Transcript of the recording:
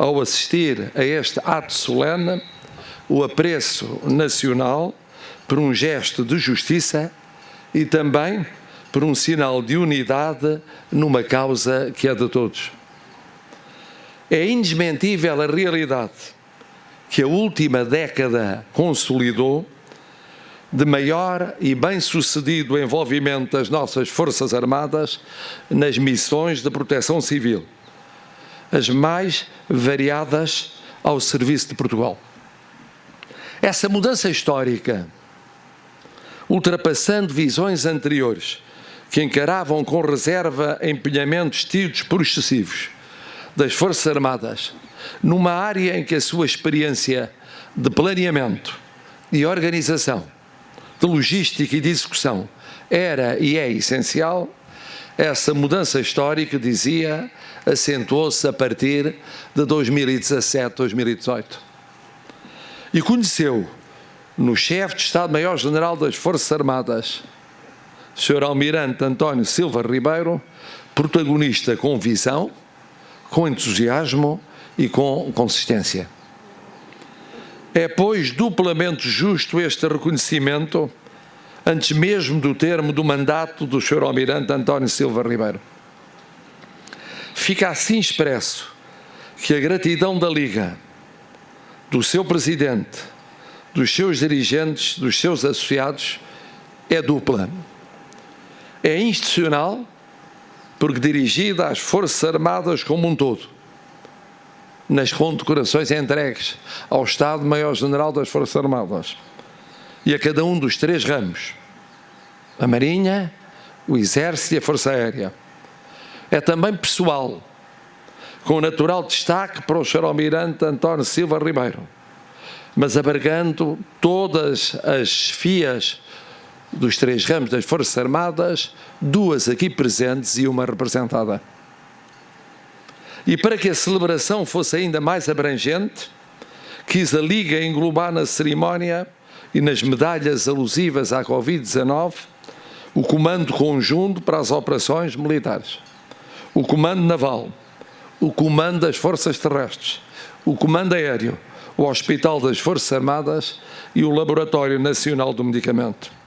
ao assistir a este ato solene, o apreço nacional por um gesto de justiça e também por um sinal de unidade numa causa que é de todos. É indesmentível a realidade que a última década consolidou de maior e bem-sucedido envolvimento das nossas Forças Armadas nas missões de proteção civil, as mais variadas ao serviço de Portugal. Essa mudança histórica, ultrapassando visões anteriores, que encaravam com reserva empenhamentos tidos por excessivos das Forças Armadas, numa área em que a sua experiência de planeamento, de organização, de logística e de execução era e é essencial, essa mudança histórica, dizia, acentuou-se a partir de 2017, 2018. E conheceu no chefe de Estado-Maior-General das Forças Armadas, Sr. Almirante António Silva Ribeiro, protagonista com visão, com entusiasmo e com consistência. É, pois, duplamente justo este reconhecimento, antes mesmo do termo do mandato do Sr. Almirante António Silva Ribeiro. Fica assim expresso que a gratidão da Liga, do seu presidente, dos seus dirigentes, dos seus associados, é dupla. É institucional, porque dirigida às Forças Armadas como um todo nas condecorações entregues ao Estado-Maior-General das Forças Armadas e a cada um dos três ramos, a Marinha, o Exército e a Força Aérea. É também pessoal, com natural destaque para o. Almirante António Silva Ribeiro, mas abarcando todas as fias dos três ramos das Forças Armadas, duas aqui presentes e uma representada. E para que a celebração fosse ainda mais abrangente, quis a Liga englobar na cerimónia e nas medalhas alusivas à Covid-19 o Comando Conjunto para as Operações Militares, o Comando Naval, o Comando das Forças Terrestres, o Comando Aéreo, o Hospital das Forças Armadas e o Laboratório Nacional do Medicamento.